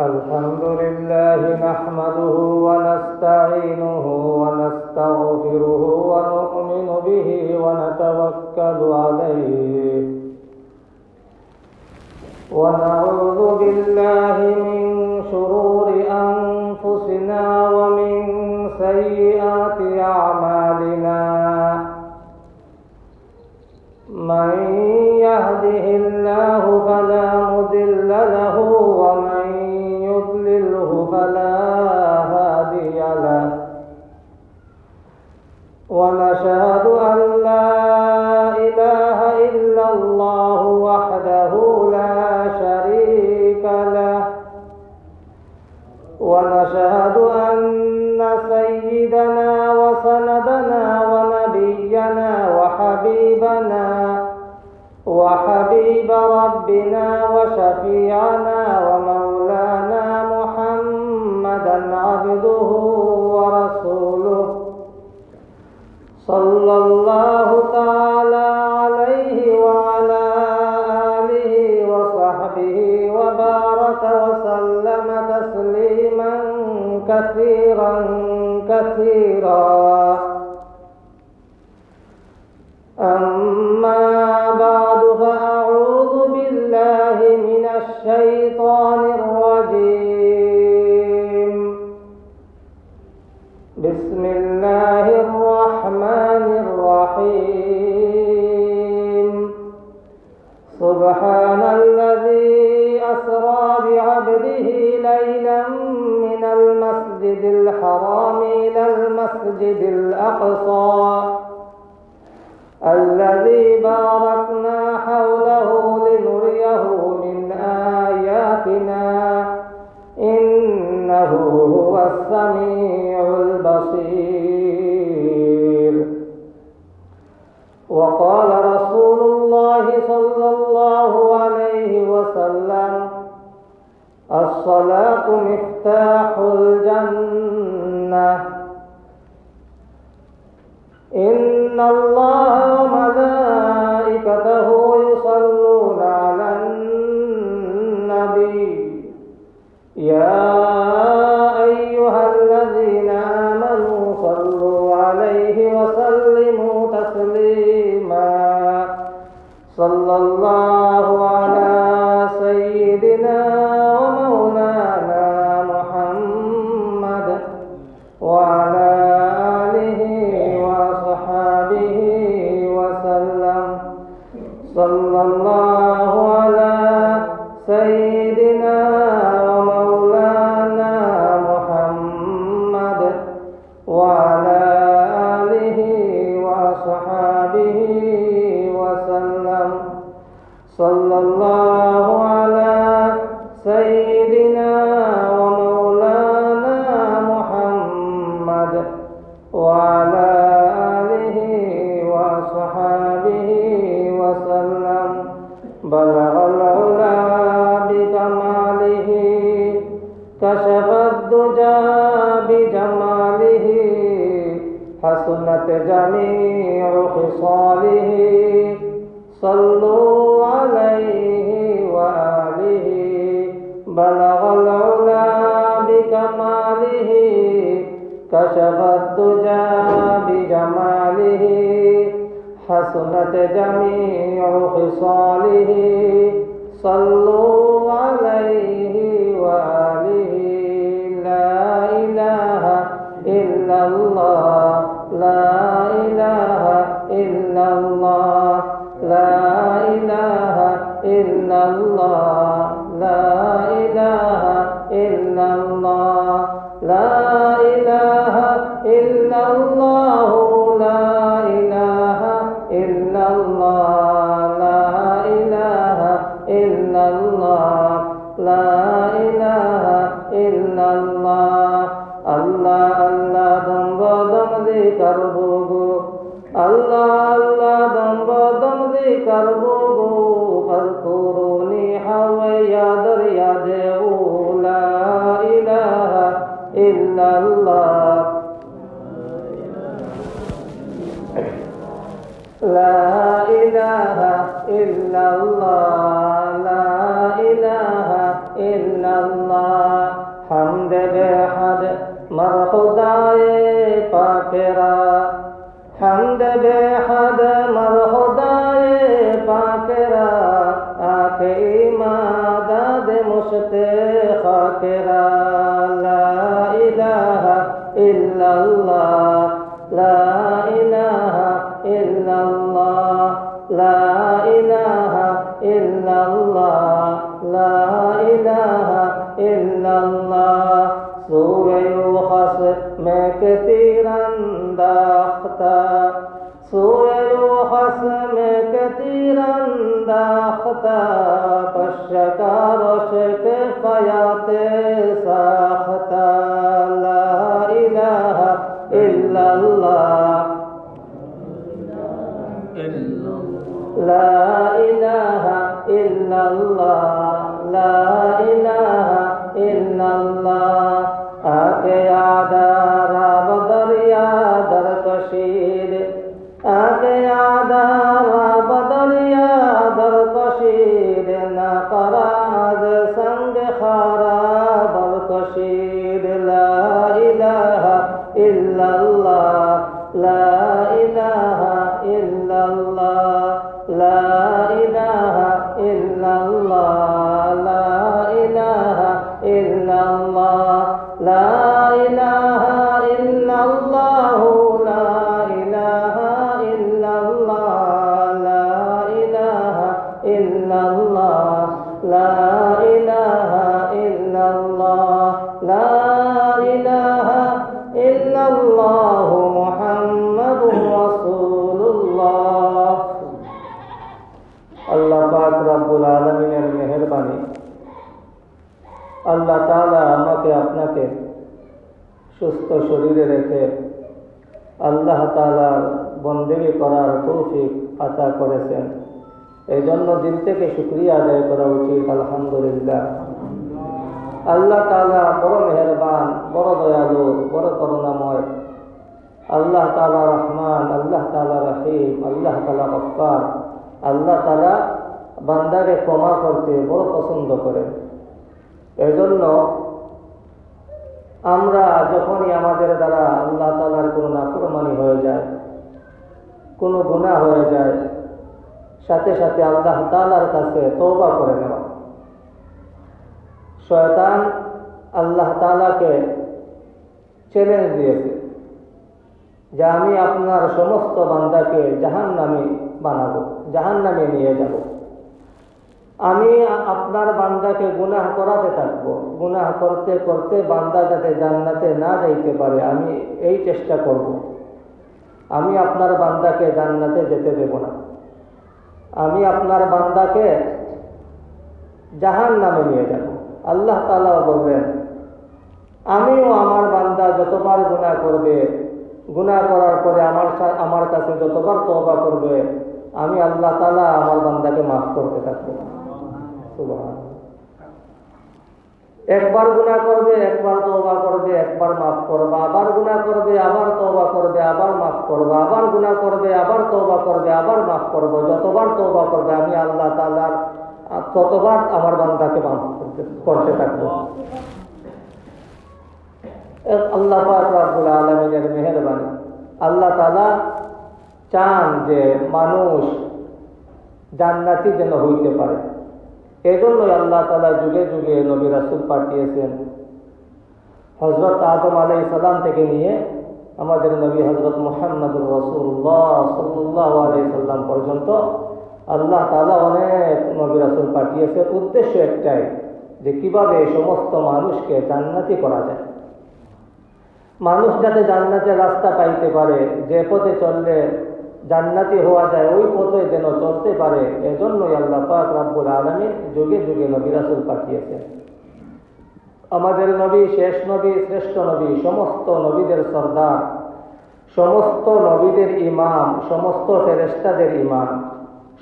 الحمد لله نحمده ونستعينه ونستغفره ونؤمن به ونتوكل عليه. ونعوذ بالله من شرور أنفسنا ومن سيئات أعمالنا. من وحبيب ربنا وشفيعنا ومولانا محمدا عبده ورسوله. صلى الله تعالى عليه وعلى آله وصحبه وبارك وسلم تسليما كثيرا كثيرا. المسجد الأقصى. سيدنا جميع خصاله. صلوا মা খোদায়ে পাকেরা पश्यकार शेके फयाते साखता ला इलाह इल्लल्लाह لا إله إلا الله لا إله إلا الله آكے یاد آراب در یاد در کشید آکے یاد সুস্থ শরীরে রেখে আল্লাহ তালার বন্দেগী করার তৌফিক আতা করেছেন। এই জন্য দিল থেকে শুক্রিয়া আদায় করা উচিত, আলহামদুলিল্লাহ। আল্লাহ তালা বড় মেহরবান, বড় দয়ালু, বড় করুণাময়। আল্লাহ তাআলা রহমান, আল্লাহ তাআলা রহিম, আল্লাহ তালা গফফার। আল্লাহ তালা বান্দাকে ক্ষমা করতে বড় পছন্দ করেন। এজন্য আমরা যখনই আমাদের দ্বারা আল্লাহ তালার কোনো নাফরমানি হয়ে যায়, কোনো গুণা হয়ে যায়, সাথে সাথে আল্লাহ তালার কাছে তৌবা করে নেওয়া। শয়তান আল্লাহ তালাকে চ্যালেঞ্জ দিয়েছে যে আমি আপনার সমস্ত বান্দাকে জাহান নামে বানাবো জাহান নামে নিয়ে যাব। আমি আপনার বান্দাকে গুনাহ করাতে থাকব। গুনাহ করতে করতে বান্দা যাতে জান্নাতে না যাইতে পারে, আমি এই চেষ্টা করব। আমি আপনার বান্দাকে জান্নাতে যেতে দেব না। আমি আপনার বান্দাকে জাহান নামে নিয়ে যাব। আল্লাহ তালা বলবেন, আমিও আমার বান্দা যতবার গুনাহ করবে, গুনাহ করার পরে আমার আমার কাছে যতবার তবা করবে, আমি আল্লাহ তালা আমার বান্দাকে মাফ করতে থাকব। একবার গুণা করবে, একবার তবা করবে, একবার মাফ করবে, আবার গুণা করবে, আবার তবা করবে, আবার মাফ করবে, আবার গুণা করবে, আবার তবা করবে, আবার মাফ করব। যতবার তবা করবে, আমি আল্লাহ তালার ততবার আমার বান্দাকে মাফ করতে থাকব। আল্লাহ রাবুল আলমিনের মেহরবানি। আল্লাহ তালা চান যে মানুষ জান্নাতি যেন হইতে পারে। এজন্যই আল্লাহ তালা যুগে যুগে নবী রাসুল পাঠিয়েছেন। হজরত আদম আলাই সালাম থেকে নিয়ে আমাদের নবী হজরত মোহাম্মদুর রসুল্লাহ সাল্লাহ আলাই সাল্লাম পর্যন্ত আল্লাহ তালা অনেক নবী রাসুল পাঠিয়েছে। উদ্দেশ্য একটাই যে কীভাবে সমস্ত মানুষকে জান্নাতি করা যায়। মানুষ যাতে জান্নাতের রাস্তা পাইতে পারে, যে পথে চললে জান্নাতি হওয়া যায়, ওই পথে যেন চলতে পারে, এজন্যই আল্লাহ পাক রাব্বুল আলমী যুগে যুগে নবী রাসুল পাঠিয়েছেন। আমাদের নবী, শেষ নবী, শ্রেষ্ঠ নবী, সমস্ত নবীদের সর্দার, সমস্ত নবীদের ইমাম, সমস্ত ফেরেস্তাদের ইমাম,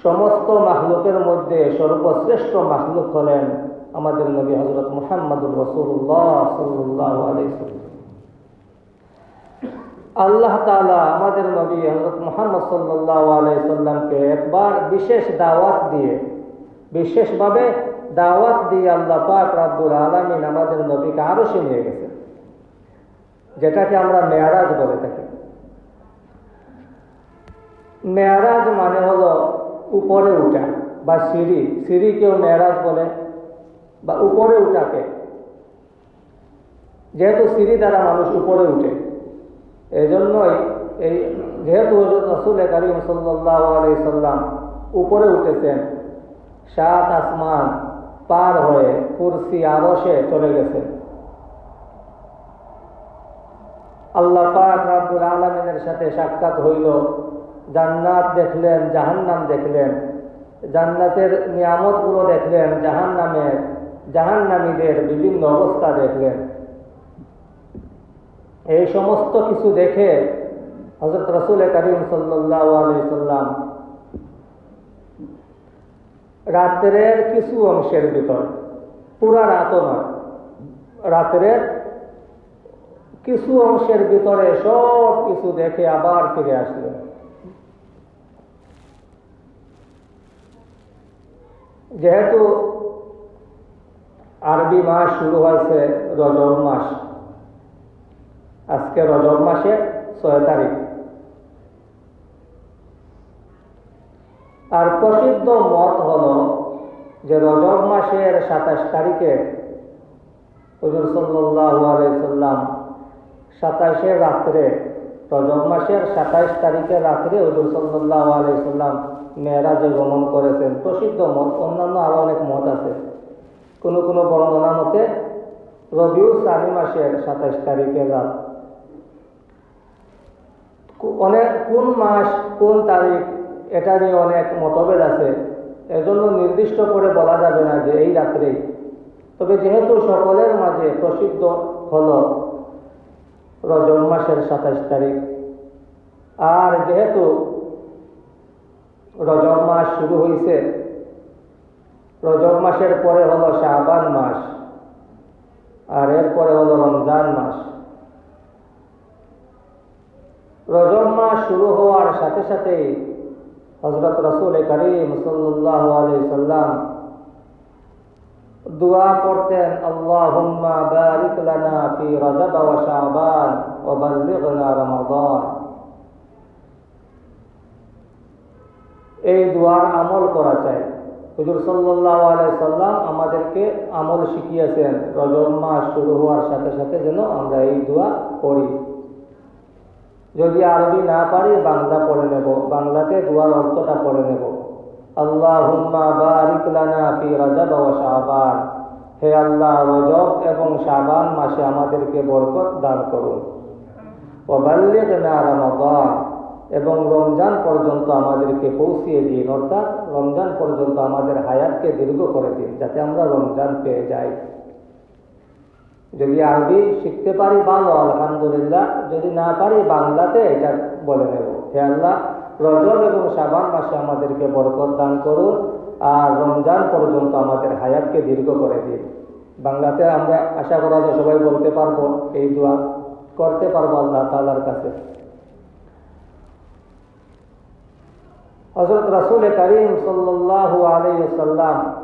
সমস্ত মাহলুকের মধ্যে সর্বশ্রেষ্ঠ মাহলুক হলেন আমাদের নবী হজরত মুহাম্মদুর রসুল্লাহ সাল্লাহ আল্লাহ তালা আমাদের নবী হজরত মোহাম্মদ সাল্লাহ আলাইসাল্লামকে একবার বিশেষ দাওয়াত দিয়ে, বিশেষভাবে দাওয়াত দিয়ে আল্লাহ পাক রাব্বুল আলমিন আমাদের নবীকে আরও নিয়ে গেছেন, যেটাকে আমরা মেয়ারাজ বলে থাকি। মেয়ারাজ মানে হলো উপরে উঠা বা সিঁড়ি সিঁড়ি কেউ মেয়ারাজ বলে, বা উপরে উঠাকে। যেহেতু সিঁড়ি দ্বারা মানুষ উপরে উঠে। এই জন্যই এই যেহেতু রসুল করিম সাল্লাহ আলি সাল্লাম উপরে উঠেছেন, সাত আসমান পার হয়ে কুরসি আরসে চলে গেছে। আল্লাহ পাক রাব্বুল আলমিনের সাথে সাক্ষাৎ হইল, জান্নাত দেখলেন, জাহান্নাম দেখলেন, জান্নাতের নিয়ামতগুলো দেখলেন জাহান্নামের জাহান্নামীদের বিভিন্ন অবস্থা দেখলেন। এই সমস্ত কিছু দেখে হজরত রসুল করিম সাল্লাম রাত্রের কিছু অংশের ভিতর, পুরা রাতও নয়, রাত্রের কিছু অংশের ভিতরে সব কিছু দেখে আবার ফিরে আসলেন। যেহেতু আরবি মাস শুরু হয়েছে রজব মাস আজকে রজব মাসে ছয় তারিখ। আর প্রসিদ্ধ মত হল যে রজব মাসের সাতাশ তারিখে হজুর সাল্লাম সাতাশে রাত্রে, রজব মাসের সাতাইশ তারিখের রাত্রে হজুর সাল্লাহ আলাইসাল্লাম মেয়েরাজে গমন করেছেন। প্রসিদ্ধ মত, অন্যান্য আরও অনেক মত আছে। কোনো কোনো বর্ণনা মতে রবিউ সানি মাসের সাতাইশ তারিখের রাত অনেক কোন মাস, কোন তারিখ, এটা নিয়ে অনেক মতভেদ আছে। এজন্য নির্দিষ্ট করে বলা যাবে না যে এই রাত্রেই। তবে যেহেতু সকলের মাঝে প্রসিদ্ধ হল রজব মাসের সাতাইশ তারিখ, আর যেহেতু রজব মাস শুরু হয়েছে রজব মাসের পরে হলো শাহবান মাস, আর এরপরে হলো রমজান মাস। রজব মাস শুরু হওয়ার সাথে সাথে হজরত রসুল করিম সাল্লাহ সাল্লাম দোয়া পড়তেন আল্লাহুম্মা বারিক লানা ফি রজব শাবান রমাদান। এই দোয়ার আমল করা চাই। হুজুর সাল্লাহ আলাই সাল্লাম আমাদেরকে আমল শিখিয়েছেন রজব মাস শুরু হওয়ার সাথে সাথে যেন আমরা এই দোয়া পড়ি। যদি আরবি না পারি, বাংলা পড়ে নেব। বাংলাতে দুয়ার অর্থটা পড়ে নেব। আল্লাহুম্মা বারিক লানা হে আল্লাহ, রজব এবং শাবান মাসে আমাদেরকে বরকত দান করুন। ওয়া বাল্লিগনা রমাদান। এবং রমজান পর্যন্ত আমাদেরকে পৌঁছিয়ে দিন, অর্থাৎ রমজান পর্যন্ত আমাদের হায়াতকে দীর্ঘ করে দিন, যাতে আমরা রমজান পেয়ে যাই। যদি আরবি শিখতে পারি ভালো, আলহামদুলিল্লাহ। যদি না পারি বাংলাতে, এটা বলে নেব। হে আল্লাহ, রজব এবং সাবান মাসে আমাদেরকে বরকত দান করুন আর রমজান পর্যন্ত আমাদের হায়াতকে দীর্ঘ করে দিন। বাংলাতে আমরা আশা করা যায় সবাই বলতে পারব, এই দোয়া করতে পারব আল্লাহ তালার কাছে। হজরত রাসুল করিম সাল্লাহ আলাইসাল্লাম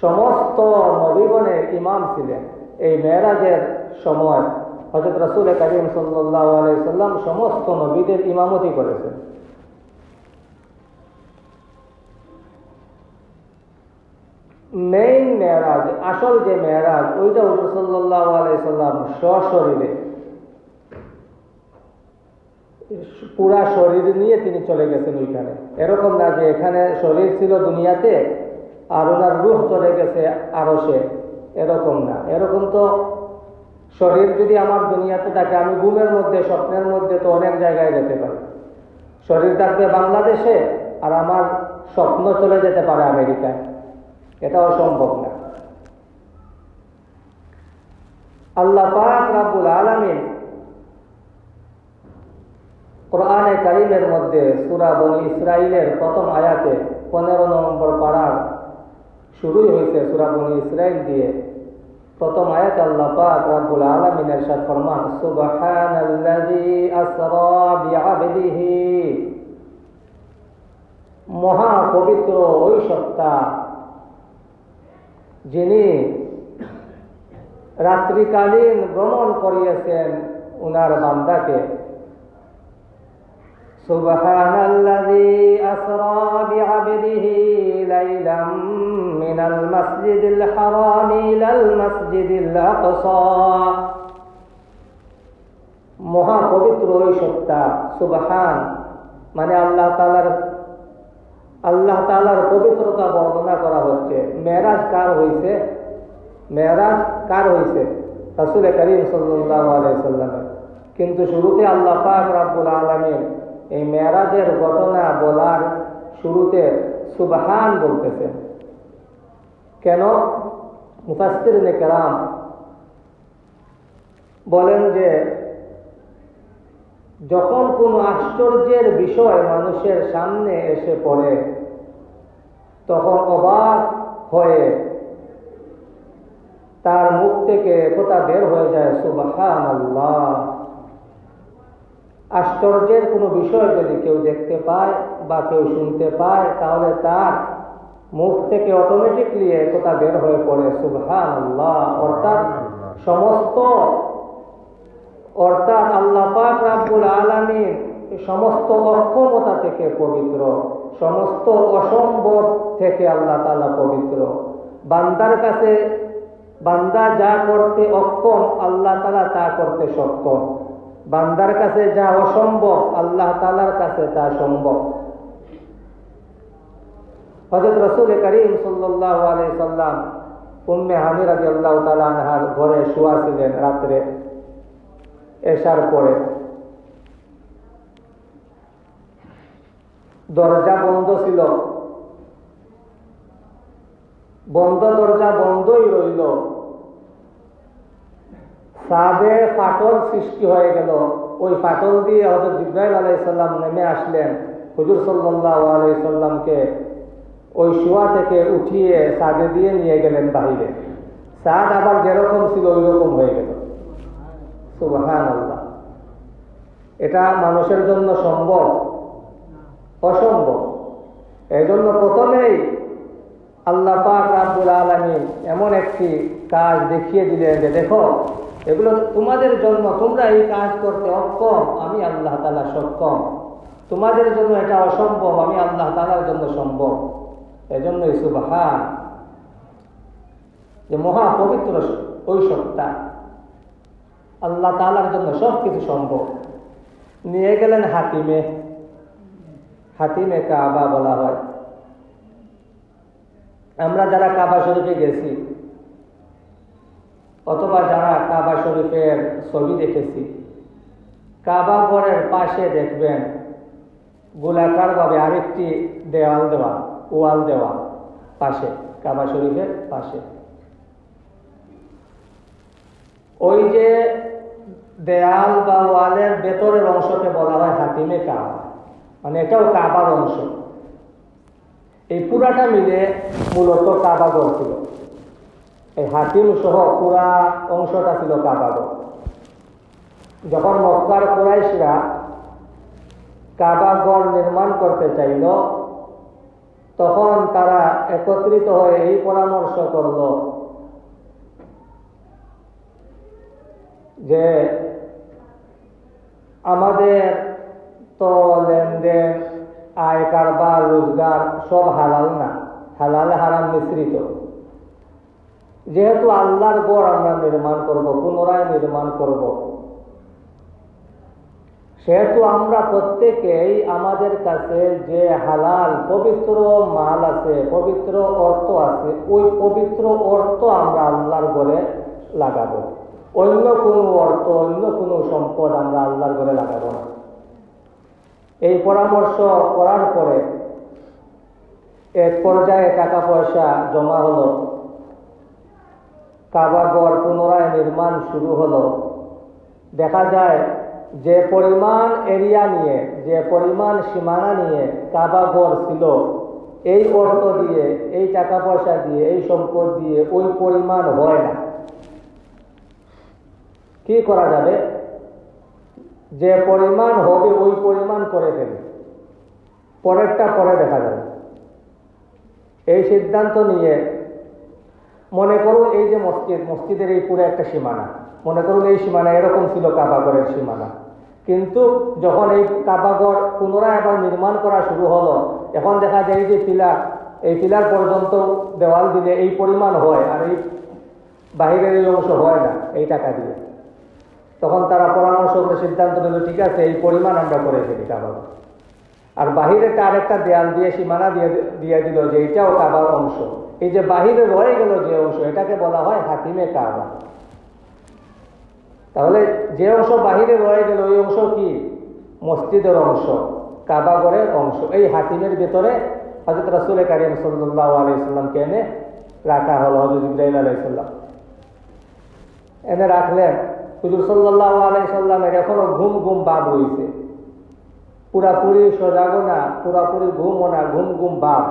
সমস্ত নবীগণের ইমাম ছিলেন। এই মেয়েরাজের সময় হজরত রাসুল করিম সাল্লাহ আলাইসাল্লাম সমস্ত নবীদের ইমামতি করেছেন। মেইন মেয়েরাজ, আসল যে মেয়েরাজ, ওইটা হজরত সাল্লাহ আলাইসাল্লাম সশরীরে। পুরা শরীর নিয়ে তিনি চলে গেছেন ওইখানে। এরকম না যে এখানে শরীর ছিল দুনিয়াতে আর ওনার রুহ চলে গেছে আরও সে, এরকম না। এরকম তো শরীর যদি আমার দুনিয়াতে থাকে, আমি ঘুমের মধ্যে, স্বপ্নের মধ্যে তো অনেক জায়গায় যেতে পারি। শরীর থাকবে বাংলাদেশে আর আমার স্বপ্ন চলে যেতে পারে আমেরিকায়। এটা অসম্ভব না। আল্লাহ পাক রাব্বুল আলামিন কোরআনে কারিমের মধ্যে সুরা বনি ইসরাইলের প্রথম আয়াতে পনেরো নম্বর পাড়ার শুরুই হয়েছে সুরা বনি ইসরাইল দিয়ে। প্রথম আয়াত আল্লাহ পাক রাব্বুল আলামিন ইরশাদ ফরমান, সুবহানাল্লাযী আসরা বিআবদিহি। মহা পবিত্র ওই সত্তা, যিনি রাত্রিকালীন ভ্রমণ করিয়েছেন উনার বান্দাকে سبحان الذي أسرى بعبده ليلا من المسجد الحرام إلى المسجد الأقصى মহাপবিত্র ওই সত্তা সুবাহান মানে আল্লাহ তালার আল্লাহ তালার পবিত্রতা বর্ণনা করা হচ্ছে মেরাজ কার হয়েছে মেরাজ কার হয়েছে রাসুল করিম সাল্লাহ আলাইসাল্লামের কিন্তু শুরুতে আল্লাহ পাক রাব্বুল আলমীর এই মেরাজের ঘটনা বলার শুরুতে সুবাহান বলতেছেন কেন? মুফাস্তির কেরাম বলেন যে, যখন কোনো আশ্চর্যের বিষয় মানুষের সামনে এসে পড়ে, তখন অবাক হয়ে তার মুখ থেকে কথা বের হয়ে যায় সুবাহান আল্লাহ আশ্চর্যের কোনো বিষয় যদি কেউ দেখতে পায় বা কেউ শুনতে পায় তাহলে তার মুখ থেকে অটোমেটিকলি একথা বের হয়ে পড়ে সুবহান আল্লাহ অর্থাৎ সমস্ত অর্থাৎ আল্লাহ পাক রাব্বুল আলামিন সমস্ত অক্ষমতা থেকে পবিত্র সমস্ত অসম্ভব থেকে আল্লাহ তাআলা পবিত্র। বান্দার কাছে বান্দা যা করতে অক্ষম আল্লাহ তালা তা করতে সক্ষম। বান্দার কাছে যা অসম্ভব, আল্লাহ তালার কাছে তা সম্ভব। হজরত রসুল করিম সাল্লাহ আলাই সাল্লাম উম্মে হামির আদি আল্লাহ তালাহার ঘরে শুয়া ছিলেন রাত্রে এসার পরে। দরজা বন্ধ ছিল। বন্ধ দরজা বন্ধই রইল। সাদে ফাটল সৃষ্টি হয়ে গেল। ওই ফাটল দিয়ে হজরত জিব্রাইল আলাইসাল্লাম নেমে আসলেন হুজুর সাল্লাহ আলাইসাল্লামকে ওই শোয়া থেকে উঠিয়ে সাদে দিয়ে নিয়ে গেলেন বাহিরে। সাদ আবার যেরকম ছিল ওই রকম হয়ে গেল। সুবাহান এটা মানুষের জন্য সম্ভব? অসম্ভব। এই জন্য প্রথমেই আল্লাহ পাক রাব্বুল আলমিন এমন একটি কাজ দেখিয়ে দিলেন যে দেখো এগুলো তোমাদের জন্য, তোমরা এই কাজ করতে অক্ষম, আমি আল্লাহ তালা সক্ষম। তোমাদের জন্য এটা অসম্ভব, আমি আল্লাহ তালার জন্য সম্ভব। এজন্য সুবাহান। যে মহা পবিত্র ওই সত্তা আল্লাহ তালার জন্য সব কিছু সম্ভব। নিয়ে গেলেন হাতিমে হাতিমে কাবা বলা হয়। আমরা যারা কাবা শরীফে গেছি অথবা যারা কাবা শরীফের ছবি দেখেছি, কাবা ঘরের পাশে দেখবেন গোলাকার ভাবে আরেকটি দেওয়াল দেওয়া, ওয়াল দেওয়া পাশে, কাবা শরীফের পাশে। ওই যে দেয়াল বা ওয়ালের ভেতরের অংশকে বলা হয় হাতিমে কাবা। মানে এটাও কাবার অংশ। এই পুরাটা মিলে মূলত কাবাগর ছিল। এই হাতিম সহ পুরা অংশটা ছিল কাবাগর যখন মক্কার কুরাইশরা কাবাগর নির্মাণ করতে চাইল, তখন তারা একত্রিত হয়ে এই পরামর্শ করল যে আমাদের তো লেনদেন, আয় কারবার, রোজগার সব হালাল না। হালাল, হারাম মিশ্রিত। যেহেতু আল্লাহর গড় আমরা নির্মাণ করব, পুনরায় নির্মাণ করব। সেহেতু আমরা প্রত্যেকেই আমাদের কাছে যে হালাল, পবিত্র মাল আছে, পবিত্র অর্থ আছে, ওই পবিত্র অর্থ আমরা আল্লাহর ঘরে লাগাবো। অন্য কোনো অর্থ, অন্য কোনো সম্পদ আমরা আল্লাহর ঘরে লাগাবো না। এই পরামর্শ করার পরে এক পর্যায়ে টাকা পয়সা জমা হলো। কাবাগর পুনরায় নির্মাণ শুরু হলো। দেখা যায়, যে পরিমাণ এরিয়া নিয়ে, যে পরিমাণ সীমানা নিয়ে কাবা কাবাগর ছিল, এই অর্থ দিয়ে, এই টাকা পয়সা দিয়ে, এই সম্পদ দিয়ে ওই পরিমাণ হয় না। কি করা যাবে? যে পরিমাণ হবে, ওই পরিমাণ করে ফেলে পরেরটা পরে দেখা যাবে। এই সিদ্ধান্ত নিয়ে মনে করুন এই যে মসজিদ, মসজিদের এই পুরো একটা সীমানা। মনে করুন এই সীমানা এরকম ছিল কাবাগরের সীমানা। কিন্তু যখন এই কাবাগর পুনরায় আবার নির্মাণ করা শুরু হলো, এখন দেখা যায় যে পিলার এই পিলার পর্যন্ত দেওয়াল দিলে এই পরিমাণ হয় আর এই বাহিরের এই অংশ হয় না, এই টাকা দিয়ে। তখন তারা পরামর্শ করে সিদ্ধান্ত নিল, ঠিক আছে, এই পরিমাণ আমরা করে ফেলি কাবাগর আর বাহিরে তার একটা দেয়াল দিয়ে সীমানা দিয়ে দিয়ে দিল যে এটাও কাবার অংশ। এই যে বাহিরে রয়ে গেল যে অংশ, এটাকে বলা হয় হাকিমে কাবা। তাহলে যে অংশ বাহিরে রয়ে গেল ওই অংশ কি? মসজিদের অংশ, কাবাগরের অংশ। এই হাকিমের ভেতরে হজরত রাসুল কারিম সাল্লাহ আলাইসাল্লামকে এনে রাখা হলো হজরত ইব্রাহিম আলাইসাল্লাম এনে রাখলেন, হুজুর সাল্লাহ আলাইসাল্লামের এখনও ঘুম ঘুম বাদ হয়েছে পুরাপুরি সজাগও না, পুরাপুরি ঘুমও না, ঘুম ঘুম বাপ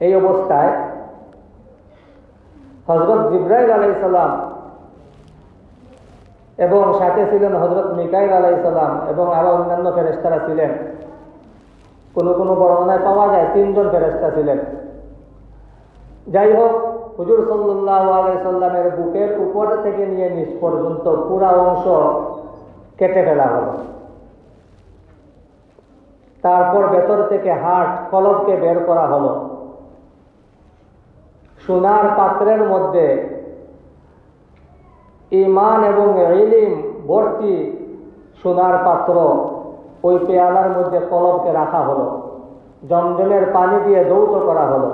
এই অবস্থায় হজরত জিব্রাইল আলাইসাল্লাম এবং সাথে ছিলেন হজরত মিকাইল আলাইসাল্লাম এবং আরও অন্যান্য ফেরেস্তারা ছিলেন। কোনো কোনো বর্ণনায় পাওয়া যায় তিনজন ফেরেস্তা ছিলেন। যাই হোক হুজুর সাল্লাহ আলাইসাল্লামের বুকের উপর থেকে নিয়ে নিচ পর্যন্ত পুরা অংশ কেটে ফেলা হলো। তারপর ভেতর থেকে হাট কলবকে বের করা হলো। সোনার পাত্রের মধ্যে ইমান এবং ইলিম ভর্তি সোনার পাত্র ওই পেয়ালার মধ্যে কলবকে রাখা হলো, জমজমের পানি দিয়ে দৌত করা হলো।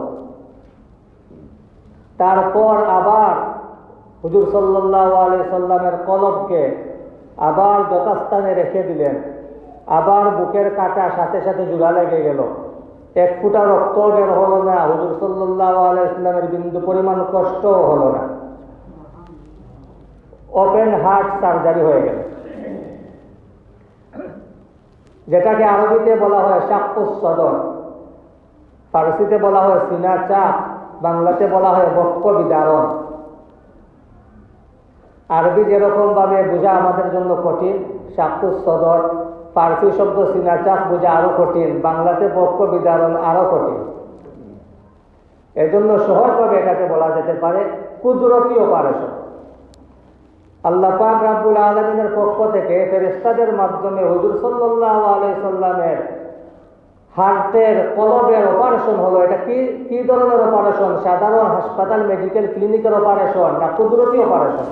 তারপর আবার হুজুর সাল্লাহ আলি সাল্লামের কলবকে আবার যথাস্থানে রেখে দিলেন, আবার বুকের কাটা সাথে সাথে জোড়া লেগে গেল। এক ফুটা রক্ত বের হলো না? হুজুর সাল্লাহ আলাইসলামের বিন্দু পরিমাণ কষ্ট হলো না। ওপেন হার্ট সার্জারি হয়ে গেল। যেটাকে আরবিতে বলা হয় সাক্ষুস সদর ফার্সিতে বলা হয় সিনা চাপ বাংলাতে বলা হয় বক্ষ বিদারণ আরবি যেরকম ভাবে বোঝা আমাদের জন্য কঠিন সাক্ষুস সদর ফার্সি শব্দ সিনাচাপ বোঝা আরও কঠিন, বাংলাতে পক্ষ বিদারণ আরও কঠিন। এজন্য সহজভাবে এটাকে বলা যেতে পারে কুদরতি অপারেশন আল্লাহ পাক রাব্বুল আলমিনের পক্ষ থেকে ফেরেস্তাদের মাধ্যমে হুজুর সাল্লাহ আলাইসাল্লামের হার্টের কলবের অপারেশন হলো, এটা কি কি ধরনের অপারেশন? সাধারণ হাসপাতাল, মেডিকেল ক্লিনিকের অপারেশন না কুদরতি অপারেশন?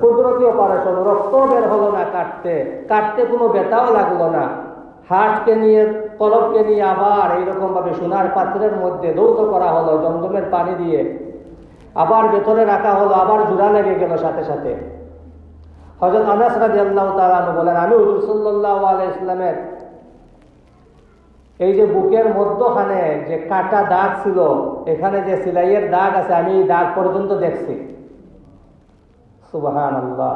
কুদরতি অপারেশন রক্ত বের হলো না কাটতে কাটতে কোনো ব্যথাও লাগল না। হাটকে নিয়ে কলবকে নিয়ে আবার এইরকম ভাবে সোনার পাত্রের মধ্যে দৌত করা হলো, জমজমের পানি দিয়ে। আবার ভেতরে রাখা হলো, আবার জোড়া লেগে গেল সাথে সাথে। হজরত আনাস রাজি আল্লাহ তালু বলেন, আমি হুজুর সাল্লাহ ইসলামের এই যে বুকের মধ্যখানে যে কাটা দাগ ছিল, এখানে যে সিলাইয়ের দাগ আছে, আমি এই দাগ পর্যন্ত দেখছি। সুবাহান আল্লাহ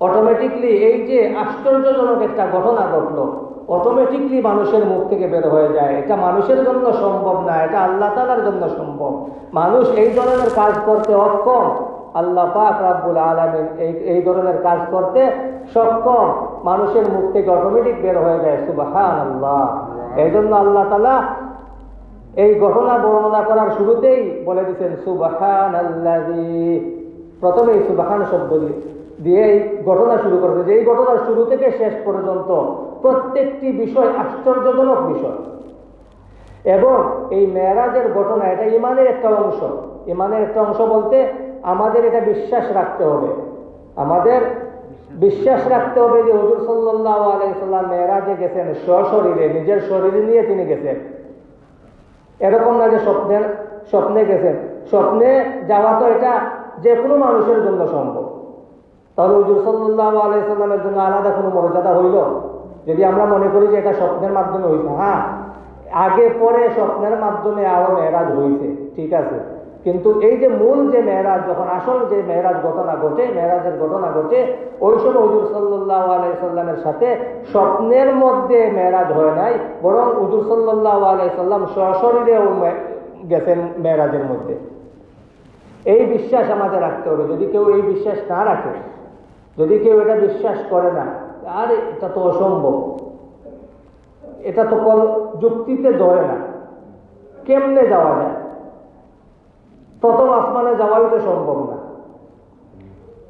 অটোমেটিকলি এই যে আশ্চর্যজনক একটা ঘটনা ঘটলো অটোমেটিকলি মানুষের মুখ থেকে বের হয়ে যায়। এটা মানুষের জন্য সম্ভব না এটা আল্লাহ তালার জন্য সম্ভব। মানুষ এই ধরনের কাজ করতে অক্ষম। আল্লাহ পাক রাব্বুল আলমিন এই এই ধরনের কাজ করতে সক্ষম। মানুষের মুখ থেকে অটোমেটিক বের হয়ে যায় সুবাহান আল্লাহ এই জন্য আল্লাহ তালা এই ঘটনা বর্ণনা করার শুরুতেই বলে দিচ্ছেন সুবাহান আল্লাহ প্রথমে এই সুবাহান শব্দ দিয়ে এই ঘটনা শুরু করবে যে এই ঘটনার শুরু থেকে শেষ পর্যন্ত প্রত্যেকটি বিষয় আশ্চর্যজনক বিষয়। এবং এই মেয়েরাজের ঘটনা, এটা ইমানের একটা অংশ। ইমানের একটা অংশ বলতে আমাদের এটা বিশ্বাস রাখতে হবে। আমাদের বিশ্বাস রাখতে হবে যে হজুর সাল্লাহ আলাইসাল্লাম মেয়েরাজে গেছেন সশরীরে, নিজের শরীরে নিয়ে তিনি গেছেন। এরকম না যে স্বপ্নের স্বপ্নে গেছেন। স্বপ্নে যাওয়া তো এটা যে কোনো মানুষের জন্য সম্ভব। তাহলে হুজুর সাল্লাহ আলাইসাল্লামের জন্য আলাদা কোনো মর্যাদা হইল? যদি আমরা মনে করি যে এটা স্বপ্নের মাধ্যমে হয়েছে হ্যাঁ আগে পরে স্বপ্নের মাধ্যমে আরও মেয়েরাজ হয়েছে ঠিক আছে। কিন্তু এই যে মূল যে মেয়েরাজ, যখন আসল যে মেয়েরাজ ঘটনা ঘটে, মেয়েরাজের ঘটনা ঘটে, ওই সময় হুজুর সাল্লাহ আলাইসাল্লামের সাথে স্বপ্নের মধ্যে মেয়েরাজ হয় নাই, বরং হুজুর সাল্লাহ আলাইসাল্লাম সশরীরেও গেছেন মেয়েরাজের মধ্যে। এই বিশ্বাস আমাদের রাখতে হবে। যদি কেউ এই বিশ্বাস না রাখে, যদি কেউ এটা বিশ্বাস করে না, আর এটা তো অসম্ভব। এটা তো কল যুক্তিতে ধরে না। কেমনে যাওয়া যায়? প্রথম আসমানে যাওয়াই তো সম্ভব না।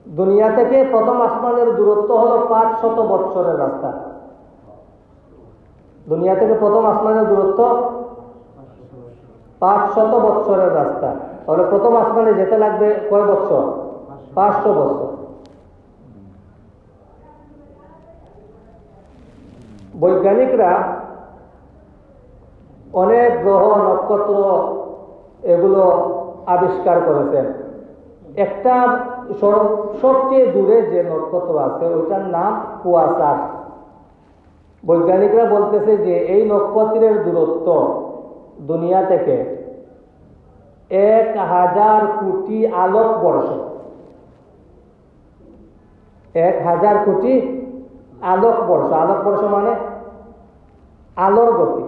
দুনিয়া থেকে প্রথম আসমানের দূরত্ব হলো পাঁচ শত বৎসরের রাস্তা। দুনিয়া থেকে প্রথম আসমানের দূরত্ব পাঁচ শত বৎসরের রাস্তা। তাহলে প্রথম আসমানে যেতে লাগবে কয় বৎসর? পাঁচশো বৎসর। বৈজ্ঞানিকরা অনেক গ্রহ, নক্ষত্র এগুলো আবিষ্কার করেছেন। একটা সবচেয়ে দূরে যে নক্ষত্র আছে, ওইটার নাম কুয়াশার বৈজ্ঞানিকরা বলতেছে যে এই নক্ষত্রের দূরত্ব দুনিয়া থেকে এক হাজার কোটি আলোক বর্ষ। এক হাজার কোটি আলোক বর্ষ। আলোক বর্ষ মানে আলোর গতি।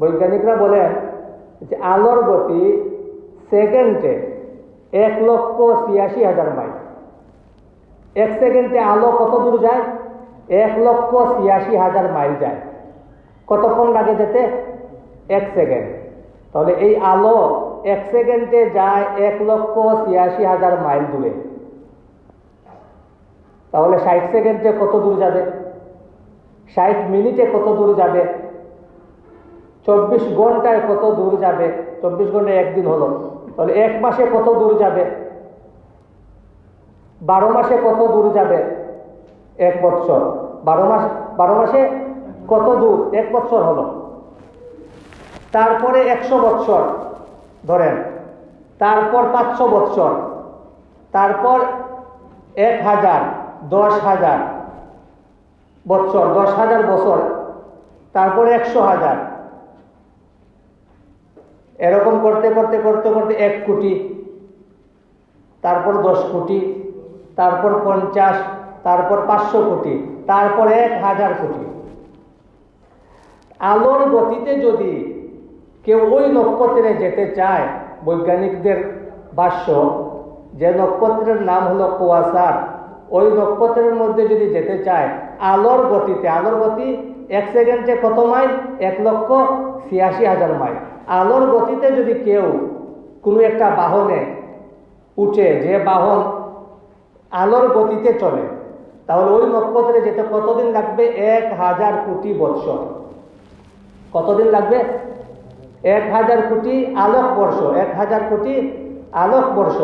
বৈজ্ঞানিকরা বলেন যে আলোর গতি সেকেন্ডে এক লক্ষ ছিয়াশি হাজার মাইল। এক সেকেন্ডে আলো কত দূর যায়? এক লক্ষ ছিয়াশি হাজার মাইল যায়। কতক্ষণ লাগে যেতে? এক সেকেন্ড। তাহলে এই আলো এক সেকেন্ডে যায় এক লক্ষ ছিয়াশি হাজার মাইল দূরে। তাহলে ষাট সেকেন্ডে কত দূর যাবে? ষাট মিনিটে কত দূর যাবে? চব্বিশ ঘন্টায় কত দূর যাবে? চব্বিশ ঘন্টায় একদিন হলো। তাহলে এক মাসে কত দূর যাবে? বারো মাসে কত দূর যাবে? এক বছর বারো মাস বারো মাসে কত দূর? এক বছর হলো। তারপরে একশো বৎসর, ধরেন। তারপর পাঁচশো বৎসর, তারপর এক হাজার, দশ হাজার বৎসর, দশ হাজার বছর, তারপরে একশো হাজার। এরকম করতে করতে করতে করতে এক কোটি, তারপর দশ কোটি, তারপর পঞ্চাশ, তারপর পাঁচশো কোটি, তারপর এক হাজার কোটি। আলোর গতিতে যদি কেউ ওই নক্ষত্রে যেতে চায়, বৈজ্ঞানিকদের ভাষ্য, যে নক্ষত্রের নাম হলো কুয়াশার, ওই নক্ষত্রের মধ্যে যদি যেতে চায়, আলোর গতিতে, আলোর গতি এক সেকেন্ডে কত মাইল? এক লক্ষ ছিয়াশি হাজার মাইল। আলোর গতিতে যদি কেউ কোনো একটা বাহনে উঠে, যে বাহন আলোর গতিতে চলে, তাহলে ওই নক্ষত্রে যেতে কতদিন লাগবে? এক হাজার কোটি বৎসর। কতদিন লাগবে? এক হাজার কোটি আলোক বর্ষ, এক হাজার কোটি আলোক বর্ষ।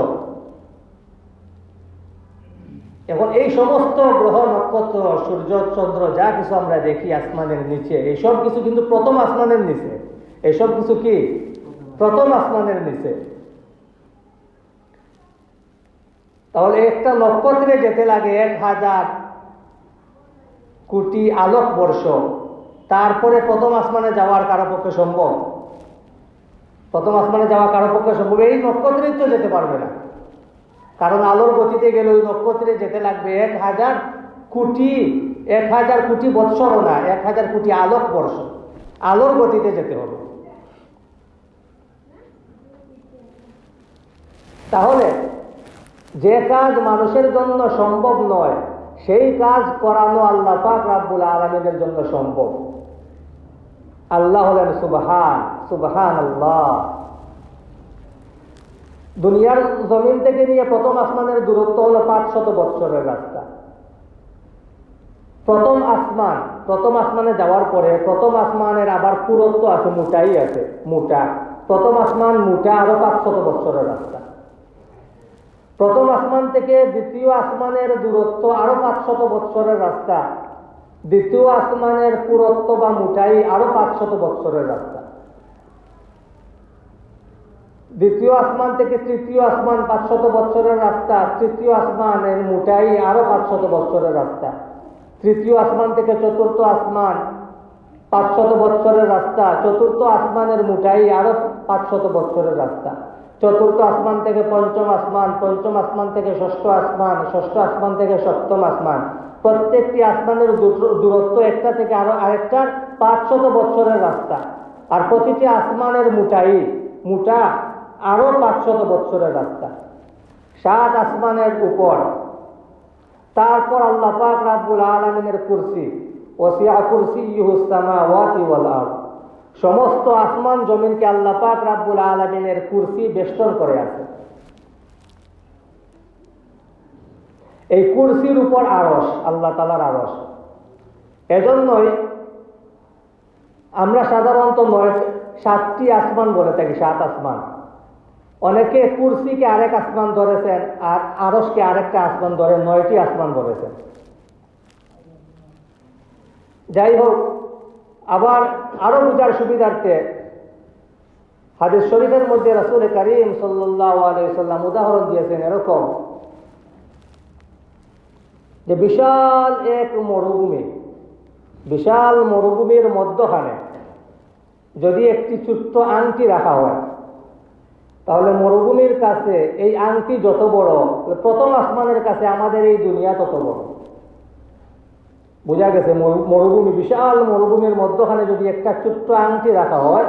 এখন এই সমস্ত গ্রহ, নক্ষত্র, সূর্য, চন্দ্র, যা কিছু আমরা দেখি আসমানের নিচে এইসব কিছু কিন্তু প্রথম আসমানের নিচে। এইসব কিছু কি? প্রথম আসমানের নিচে। তাহলে একটা নক্ষত্রে যেতে লাগে এক হাজার কোটি আলোক বর্ষ, তারপরে প্রথম আসমানে যাওয়ার কারও পক্ষে সম্ভব? প্রথম আসমানে যাওয়া কারও পক্ষে সম্ভব, এই নক্ষত্রেই তো যেতে পারবে না। কারণ আলোর গতিতে গেলে ওই নক্ষত্রে যেতে লাগবে এক হাজার কোটি, এক হাজার কোটি বৎসরও না, এক হাজার কোটি আলোক বর্ষ। আলোর গতিতে যেতে হবে। তাহলে যে কাজ মানুষের জন্য সম্ভব নয়, সেই কাজ করানো আল্লাহ পাক রাব্বুল আলমিনের জন্য সম্ভব। আল্লাহ হলেন সুবহান সুবহান আল্লাহ দুনিয়ার জমিন থেকে নিয়ে প্রথম আসমানের দূরত্ব হলো পাঁচশত বৎসরের রাস্তা। প্রথম আসমান, প্রথম আসমানে যাওয়ার পরে প্রথম আসমানের আবার পুরত্ব আছে, মোটাই আছে, মোটা। প্রথম আসমান মোটা, আরও পাঁচশত বৎসরের রাস্তা। প্রথম আসমান থেকে দ্বিতীয় আসমানের দূরত্ব আরও পাঁচশত বৎসরের রাস্তা। দ্বিতীয় আসমানের পুরত্ব বা মুটাই আরও পাঁচশত বৎসরের রাস্তা। দ্বিতীয় আসমান থেকে তৃতীয় আসমান পাঁচশত বৎসরের রাস্তা, তৃতীয় আসমানের মুটাই আরও পাঁচশত বৎসরের রাস্তা। তৃতীয় আসমান থেকে চতুর্থ আসমান পাঁচশত বৎসরের রাস্তা, চতুর্থ আসমানের মুটাই আরও পাঁচশত বৎসরের রাস্তা। চতুর্থ আসমান থেকে পঞ্চম আসমান পঞ্চম আসমান থেকে ষষ্ঠ আসমান ষষ্ঠ আসমান থেকে সপ্তম আসমান। প্রত্যেকটি আসমানের দূরত্ব একটা থেকে আরও আরেকটার পাঁচশত বৎসরের রাস্তা। আর প্রতিটি আসমানের মুটাই মুটা আরও পাঁচশত বৎসরের রাস্তা। সাত আসমানের উপর। তারপর আল্লাহ পাক রাব্বুল আলমিনের কুরসি। ওসিয়া কুরসি ইহুসামা ওয়াতি সমস্ত আসমান জমিনকে আল্লাহ পাক রাব্বুল আলমিনের কুরসি বেষ্টন করে আছে। এই কুরসির উপর আরস আল্লাহ তালার আরস এজন্যই আমরা সাধারণত নয়, সাতটি আসমান বলে থাকি, সাত আসমান। অনেকে কুরসিকে আরেক আসমান ধরেছেন আর আরসকে আরেকটা আসমান ধরে নয়টি আসমান ধরেছেন যাই হোক, আবার আরও বুঝার সুবিধার্থে হাদিস শরীফের মধ্যে রাসুল করিম সাল্লাম উদাহরণ দিয়েছেন এরকম যে বিশাল এক মরুভূমি, বিশাল মরুভূমির মধ্যখানে যদি একটি ছোট্ট আংটি রাখা হয়, তাহলে মরুভূমির কাছে এই আংটি যত বড় প্রথম আসমানের কাছে আমাদের এই দুনিয়া তত বড়। বোঝা গেছে মরুভূমি, বিশাল মরুভূমির মধ্যখানে যদি একটা ছোট্ট আংটি রাখা হয়,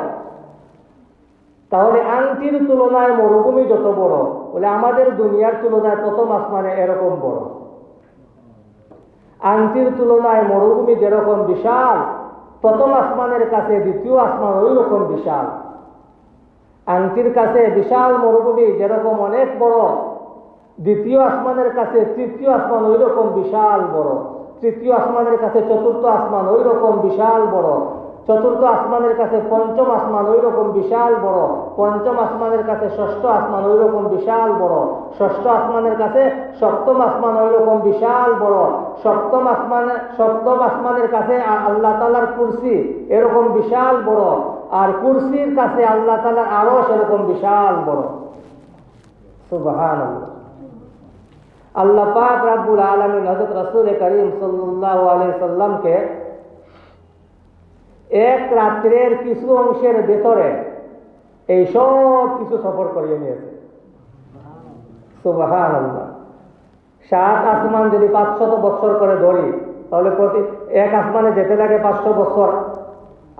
তাহলে আংটির তুলনায় মরুভূমি যত বড় বলে আমাদের দুনিয়ার তুলনায় প্রথম আসমানে এরকম বড়। আংটির তুলনায় মরুভূমি যেরকম বিশাল, প্রথম আসমানের কাছে দ্বিতীয় আসমান ওই রকম বিশাল। আংটির কাছে বিশাল মরুভূমি যেরকম অনেক বড়, দ্বিতীয় আসমানের কাছে তৃতীয় আসমান ওই রকম বিশাল বড়, তৃতীয় আসমানের কাছে চতুর্থ আসমান ওই রকম বিশাল বড় চতুর্থ আসমানের কাছে পঞ্চম আসমান ওই রকম বিশাল বড়। পঞ্চম আসমানের কাছে ষষ্ঠ আসমান ওই রকম বিশাল বড়। ষষ্ঠ আসমানের কাছে সপ্তম আসমান ওই রকম বিশাল বড়। সপ্তম আসমানে সপ্তম আসমানের কাছে আল্লাহ তালার কুরসি এরকম বিশাল বড়। আর কুরসির কাছে আল্লাহ তালার আরও সেরকম বিশাল বড়। সুবহান আল্লাহ পাক রাব্বুল আলমিন হজরত রসুল করিম সাল্লাহ আলাই সাল্লামকে এক রাত্রের কিছু অংশের ভেতরে এই সব কিছু সফর করিয়ে নিয়েছে। সাত আসমান যদি পাঁচশত বছর করে ধরি, তাহলে প্রতি এক আসমানে যেতে লাগে পাঁচশো বছর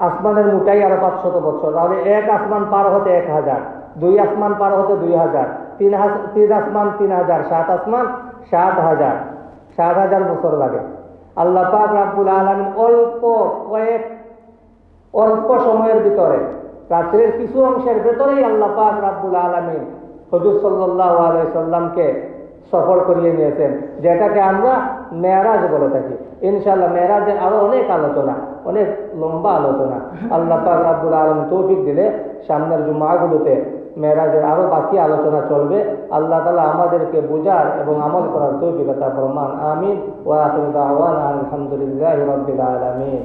আসমানের মুটাই আরও পাঁচশত বছর তাহলে এক আসমান পার হতে এক হাজার, দুই আসমান পার হতে দুই হাজার, তিন তিন আসমান তিন হাজার, সাত আসমান সাত হাজার সাত হাজার বছর লাগে। আল্লাহ পাক আলমিন অল্প কয়েক অল্প সময়ের ভিতরে, রাত্রের কিছু অংশের ভেতরেই আল্লাহ পাক রাব্বুল আলমিন হজুর সাল্লাহ আলাইসাল্লামকে করিয়ে নিয়েছেন যেটাকে আমরা মেয়ারাজ বলে থাকি। ইনশাল্লাহ মেয়ারাজের আরও অনেক আলোচনা, অনেক লম্বা আলোচনা। আল্লাহ পাক রাব্বুল আলম তৌফিক দিলে সামনের জুমাগুলোতে মেয়েরাজের আরও বাকি আলোচনা চলবে। আল্লাহ তালা আমাদেরকে বোঝার এবং আমল করার তৌফিকতা প্রমাণ আমিন। ওয়া আলহামদুলিল্লাহ রবিল আলমিন।